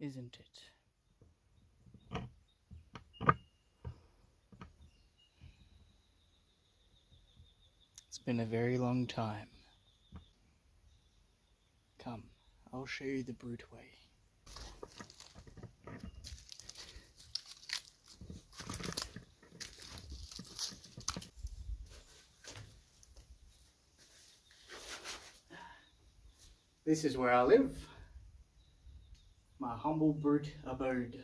isn't it? It's been a very long time. Come, I'll show you the brute way. This is where I live. My humble brute abode.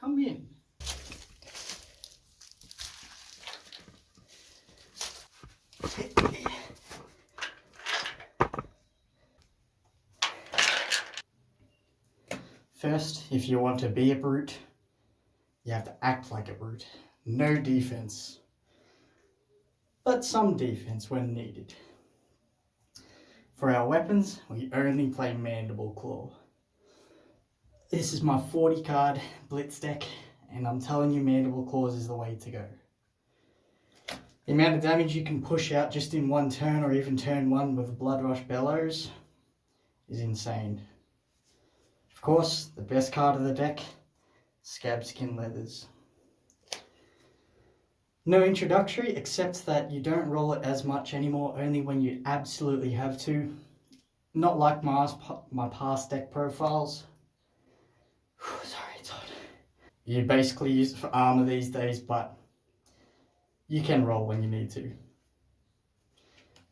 Come in. First, if you want to be a brute, you have to act like a brute. No defense. But some defense when needed. For our weapons, we only play Mandible Claw. This is my 40 card Blitz deck, and I'm telling you Mandible Claws is the way to go. The amount of damage you can push out just in one turn or even turn one with Blood Rush Bellows is insane. Of course, the best card of the deck, Scabskin Leathers. No introductory, except that you don't roll it as much anymore, only when you absolutely have to. Not like my, my past deck profiles. You basically use it for armor these days, but you can roll when you need to.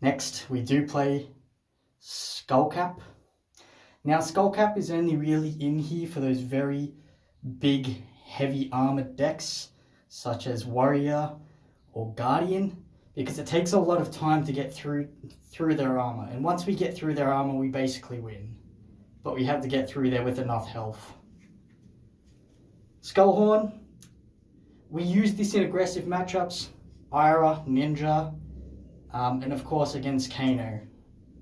Next, we do play Skullcap. Now, Skullcap is only really in here for those very big, heavy armored decks such as Warrior or Guardian because it takes a lot of time to get through through their armor and once we get through their armor we basically win but we have to get through there with enough health. Skullhorn, we use this in aggressive matchups, Ira, Ninja, um, and of course against Kano.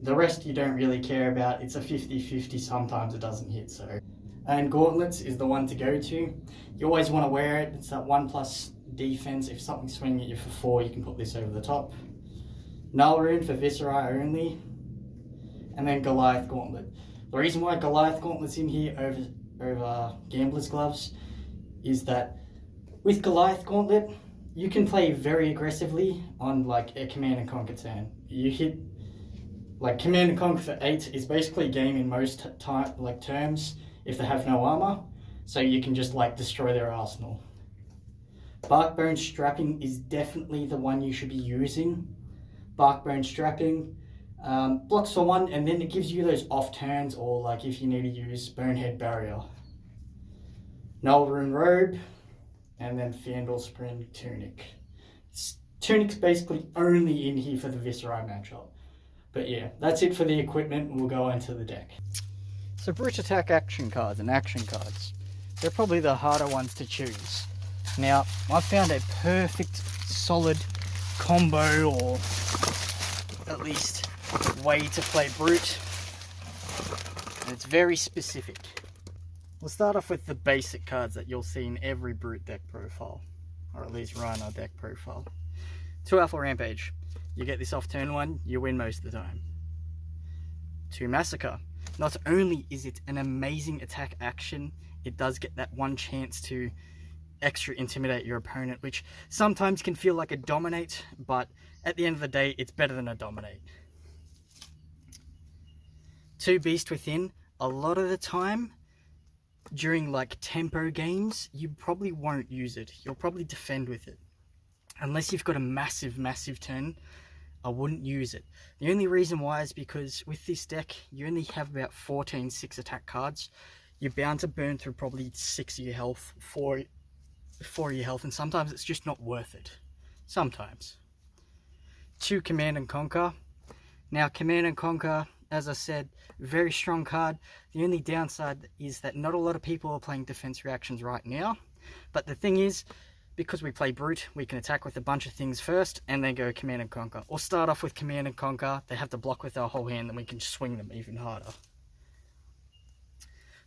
The rest you don't really care about, it's a 50-50, sometimes it doesn't hit so. And Gauntlets is the one to go to. You always want to wear it, it's that 1 plus defense. If something's swinging at you for 4, you can put this over the top. Null Rune for Viserai only. And then Goliath Gauntlet. The reason why Goliath Gauntlet's in here over, over Gambler's Gloves is that with Goliath Gauntlet, you can play very aggressively on like a Command and Conquer turn. You hit like Command and Conquer for 8 is basically a game in most like terms if they have no armor. So you can just like destroy their arsenal. Barkbone strapping is definitely the one you should be using. Barkbone strapping um, blocks for one and then it gives you those off turns or like if you need to use Bonehead Barrier. Null-Rune Robe and then Fyendal Spring Tunic. Tunic's basically only in here for the Viserai matchup. But yeah, that's it for the equipment we'll go into the deck. So Brute Attack action cards and action cards. They're probably the harder ones to choose. Now, I found a perfect solid combo or at least way to play Brute. And it's very specific. We'll start off with the basic cards that you'll see in every Brute deck profile. Or at least Rhinar deck profile. 2 Alpha Rampage. You get this off turn 1, you win most of the time. 2 Massacre. Not only is it an amazing attack action, it does get that one chance to extra intimidate your opponent, which sometimes can feel like a dominate, but at the end of the day, it's better than a dominate. Two Beast Within, a lot of the time, during like tempo games, you probably won't use it. You'll probably defend with it. Unless you've got a massive, massive turn, I wouldn't use it. The only reason why is because with this deck, you only have about 14 6 attack cards. You're bound to burn through probably 6 of your health, 4, 4 of your health, and sometimes it's just not worth it. Sometimes. 2 Command and Conquer. Now, Command and Conquer, as I said, very strong card. The only downside is that not a lot of people are playing defense reactions right now. But the thing is, because we play Brute, we can attack with a bunch of things first and then go Command and Conquer. Or start off with Command and Conquer, they have to block with our whole hand, then we can swing them even harder.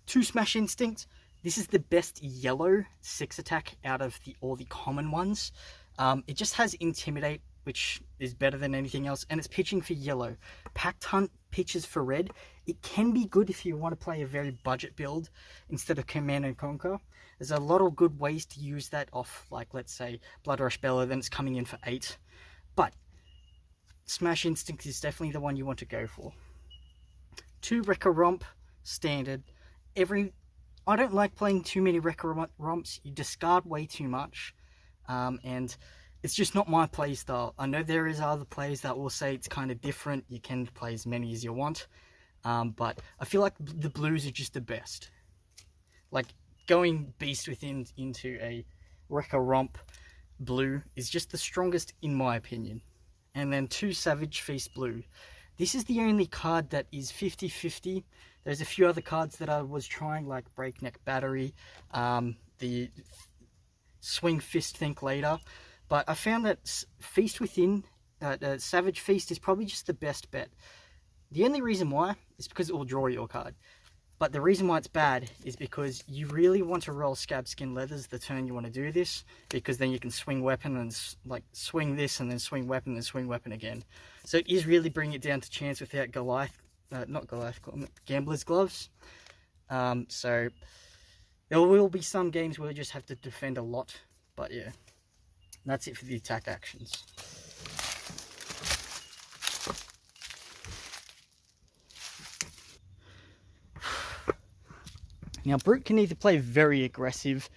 Two Smash Instinct. This is the best yellow 6 attack out of the all the common ones. Um, it just has Intimidate, which is better than anything else, and it's pitching for yellow. Pack Hunt pitches for red. It can be good if you want to play a very budget build instead of Command and Conquer. There's a lot of good ways to use that off, like let's say Blood Rush Bellow, then it's coming in for 8. But Smash Instinct is definitely the one you want to go for. Two Wrecker Romp, standard. Every I don't like playing too many Wrecker Romps. You discard way too much. Um, and it's just not my play style. I know there is other players that will say it's kind of different. You can play as many as you want. Um, but I feel like the blues are just the best. Like going Beast Within into a Wrecker Romp blue is just the strongest in my opinion. And then two Savage Feast blue. This is the only card that is 50-50. There's a few other cards that I was trying like Breakneck Battery, um, the Swing Fist Think Later. But I found that Feast Within, uh, uh, Savage Feast is probably just the best bet. The only reason why is because it will draw your card. But the reason why it's bad is because you really want to roll Scab Skin Leathers the turn you want to do this, because then you can swing weapon and like swing this and then swing weapon and swing weapon again. So it is really bringing it down to chance without Goliath, uh, not Goliath, Gambler's Gloves. Um, so there will be some games where you just have to defend a lot, but yeah. That's it for the attack actions. Now, Brute can either play very aggressive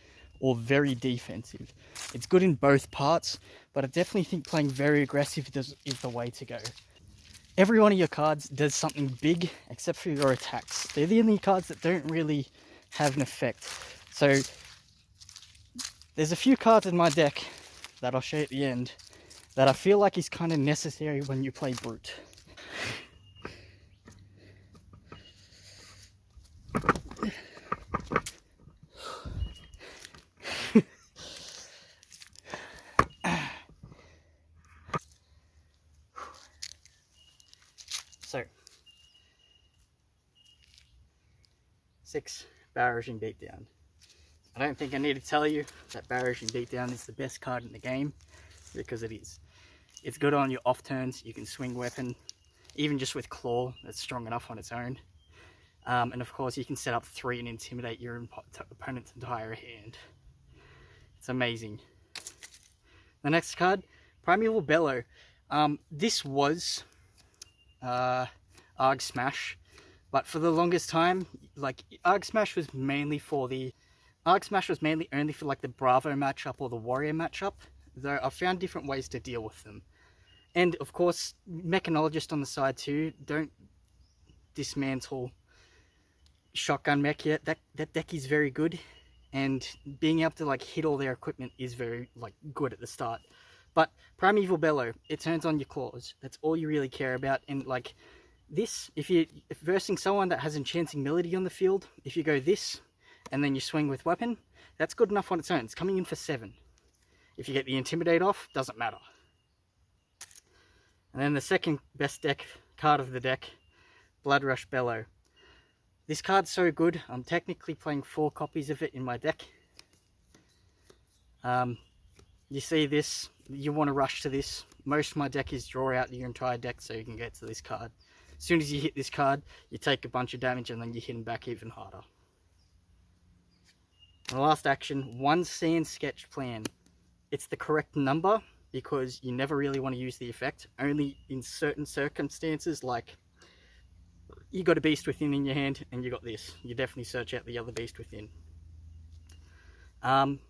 or very defensive. It's good in both parts, but I definitely think playing very aggressive is, is the way to go. Every one of your cards does something big except for your attacks. They're the only cards that don't really have an effect. So there's a few cards in my deck that I'll show at the end that I feel like is kind of necessary when you play Brute. so, six barraging beatdown. I don't think I need to tell you that Barraging Beatdown is the best card in the game, because it is. It's good on your off turns, you can swing weapon, even just with Claw, that's strong enough on its own. Um, and of course you can set up three and intimidate your opponent's entire hand. It's amazing. The next card, Primeval Bellow. Um, this was uh, Arg Smash, but for the longest time, like Arg Smash was mainly for the Arg Smash was mainly only for like the Bravo matchup or the Warrior matchup, though I've found different ways to deal with them. And of course, Mechanologist on the side too, don't dismantle Shotgun Mech yet. That, that deck is very good, and being able to like hit all their equipment is very like good at the start. But Primeval Bellow, it turns on your claws. That's all you really care about. And like this, if you're versing someone that has Enchanting Melody on the field, if you go this, and then you swing with weapon, that's good enough on its own. It's coming in for seven. If you get the Intimidate off, doesn't matter. And then the second best deck card of the deck, Blood Rush Bellow. This card's so good, I'm technically playing four copies of it in my deck. Um, you see this, you want to rush to this. Most of my deck is draw out your entire deck so you can get to this card. As soon as you hit this card, you take a bunch of damage and then you hit them back even harder. The last action, one sand sketch plan. It's the correct number because you never really want to use the effect. Only in certain circumstances like you got a beast within in your hand and you got this. You definitely search out the other beast within. Um,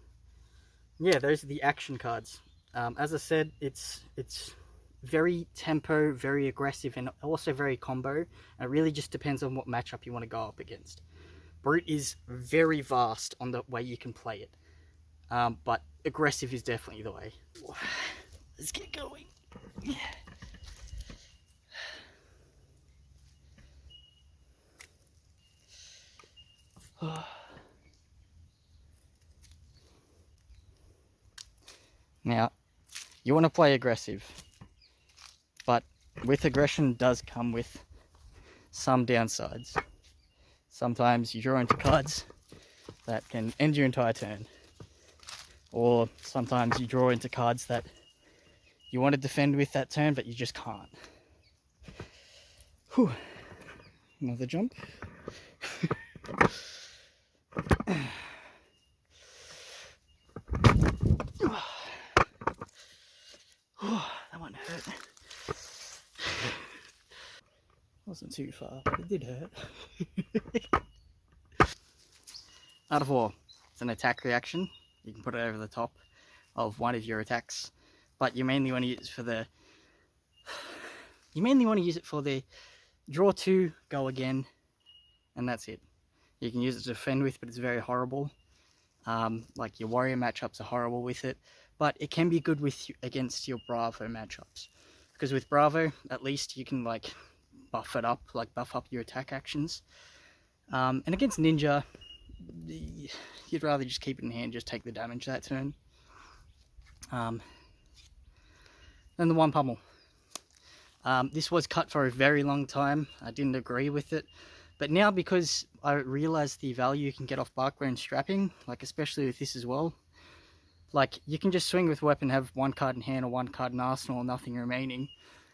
yeah, those are the action cards. Um, as I said, it's it's very tempo, very aggressive, and also very combo. And it really just depends on what matchup you want to go up against. Brute is very vast on the way you can play it. Um, but aggressive is definitely the way. Let's get going. Yeah. Now, you want to play aggressive, but with aggression does come with some downsides. Sometimes you draw into cards that can end your entire turn. Or sometimes you draw into cards that you want to defend with that turn, but you just can't. Whew. Another jump. that one hurt. Wasn't too far, but it did hurt. Out of war, it's an attack reaction. You can put it over the top of one of your attacks, but you mainly want to use it for the you mainly want to use it for the draw two, go again, and that's it. You can use it to defend with, but it's very horrible. Um, like your warrior matchups are horrible with it, but it can be good with against your Bravo matchups. Because with Bravo, at least you can like buff it up, like buff up your attack actions. Um, and against Ninja, you'd rather just keep it in hand, just take the damage that turn. Um, then the one pummel. Um, this was cut for a very long time. I didn't agree with it. But now because I realize the value you can get off barkbone strapping, like especially with this as well, like you can just swing with weapon, have one card in hand or one card in arsenal, nothing remaining.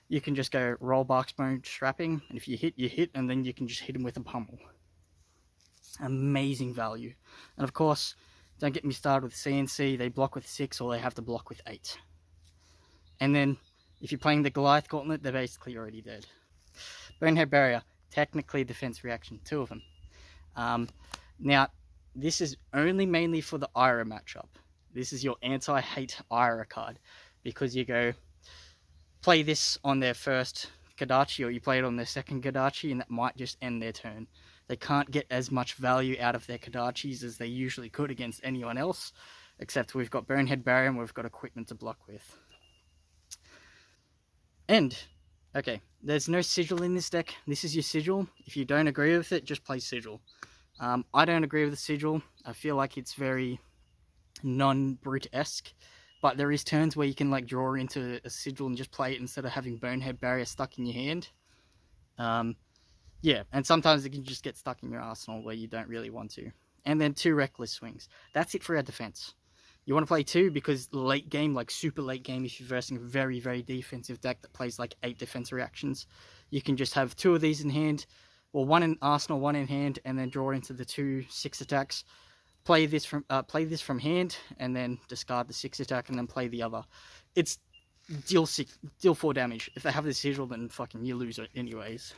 You can just go roll barkbone strapping, and if you hit, you hit, and then you can just hit him with a pummel. Amazing value. And of course, don't get me started with CNC, they block with six or they have to block with eight. And then if you're playing the Goliath Gauntlet, they're basically already dead. Bonehead Barrier, technically defense reaction, two of them. Um, now, this is only mainly for the Ira matchup. This is your anti-hate Ira card because you go play this on their first Kodachi or you play it on their second Kodachi and that might just end their turn. They can't get as much value out of their Kodachis as they usually could against anyone else, except we've got Bonehead Barrier and we've got equipment to block with. And, okay, there's no sigil in this deck. This is your sigil. If you don't agree with it, just play sigil. Um, I don't agree with the sigil. I feel like it's very non-brute-esque. But there is turns where you can like draw into a sigil and just play it instead of having Bonehead Barrier stuck in your hand. Um, yeah, and sometimes it can just get stuck in your arsenal where you don't really want to. And then two Reckless Swings. That's it for our defense. You want to play two because late game, like super late game, if you're versing a very, very defensive deck that plays like eight defense reactions, you can just have two of these in hand, or one in arsenal, one in hand, and then draw into the two six attacks. Play this from uh, play this from hand, and then discard the six attack, and then play the other. It's deal six, deal four damage. If they have the sigil, then fucking you lose it anyways.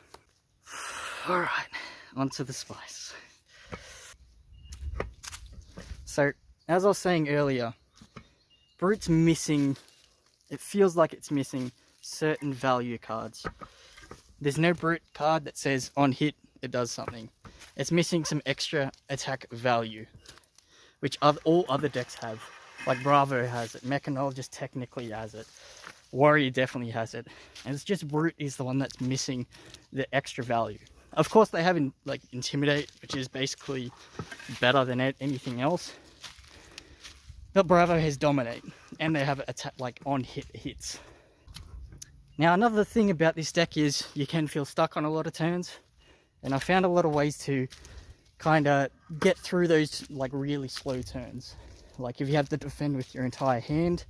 All right, onto the spice. So as I was saying earlier, Brute's missing, it feels like it's missing certain value cards. There's no Brute card that says on hit it does something. It's missing some extra attack value, which all other decks have. Like Bravo has it, Mechanologist technically has it, Warrior definitely has it, and it's just Brute is the one that's missing the extra value. Of course they have in, like Intimidate, which is basically better than anything else, but Bravo has Dominate, and they have attack like on hit hits. Now another thing about this deck is you can feel stuck on a lot of turns, and I found a lot of ways to kind of get through those like really slow turns. Like if you have to defend with your entire hand,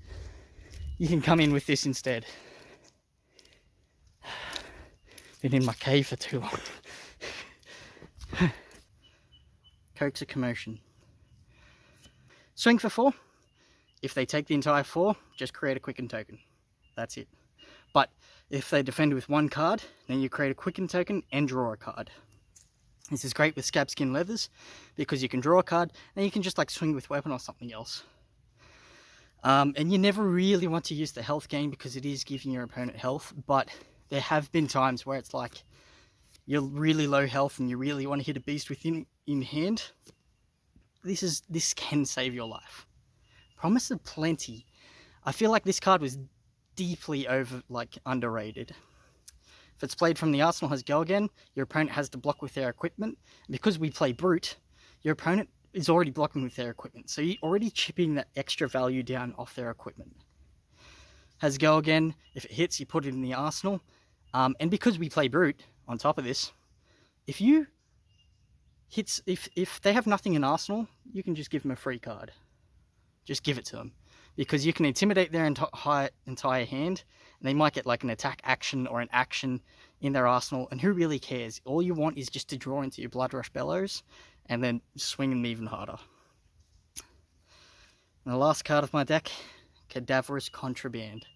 you can come in with this instead. Been in my cave for too long. Coax a commotion. Swing for four. If they take the entire four, just create a quicken token. That's it. But if they defend with one card, then you create a quicken token and draw a card. This is great with scab skin leathers because you can draw a card and you can just like swing with weapon or something else. Um, and you never really want to use the health gain because it is giving your opponent health, but there have been times where it's like you're really low health and you really want to hit a beast within in hand. This is this can save your life. Promise of Plenty. I feel like this card was deeply over, like, underrated. If it's played from the arsenal has go again, your opponent has to block with their equipment. Because we play brute, your opponent is already blocking with their equipment. So you're already chipping that extra value down off their equipment. Has go again. If it hits, you put it in the arsenal. Um, and because we play brute, on top of this, if you hits, if, if they have nothing in arsenal, you can just give them a free card just give it to them. Because you can intimidate their entire, entire hand, and they might get like an attack action or an action in their arsenal, and who really cares? All you want is just to draw into your blood rush Bellows and then swing them even harder. And the last card of my deck, Cadaverous Contraband.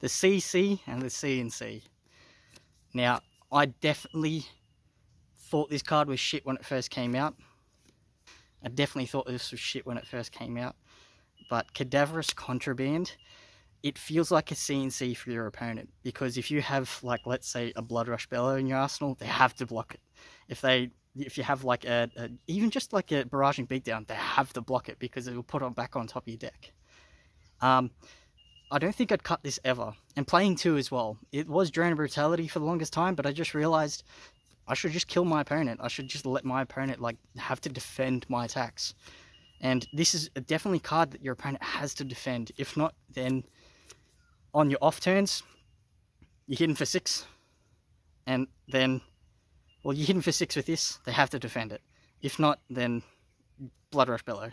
The CC and the CNC. Now, I definitely thought this card was shit when it first came out. I definitely thought this was shit when it first came out. But Cadaverous Contraband, it feels like a CNC for your opponent. Because if you have, like, let's say, a Blood Rush Bellow in your arsenal, they have to block it. If they if you have like a, a, even just like a barraging beatdown, they have to block it because it will put it back on top of your deck. Um, I don't think I'd cut this ever. And playing two as well. It was Drone Brutality for the longest time, but I just realized I should just kill my opponent. I should just let my opponent like have to defend my attacks. And this is a definitely a card that your opponent has to defend. If not, then on your off turns, you're hitting for six. And then, well, you're hitting for six with this, they have to defend it. If not, then Bloodrush Bellow,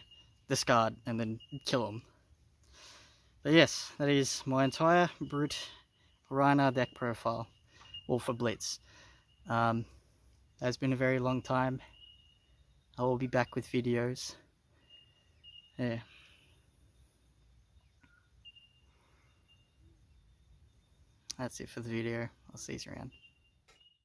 discard, and then kill them. But yes, that is my entire Brute Rhinar deck profile, all for Blitz. Um, has been a very long time. I will be back with videos. Yeah. That's it for the video. I'll see you around.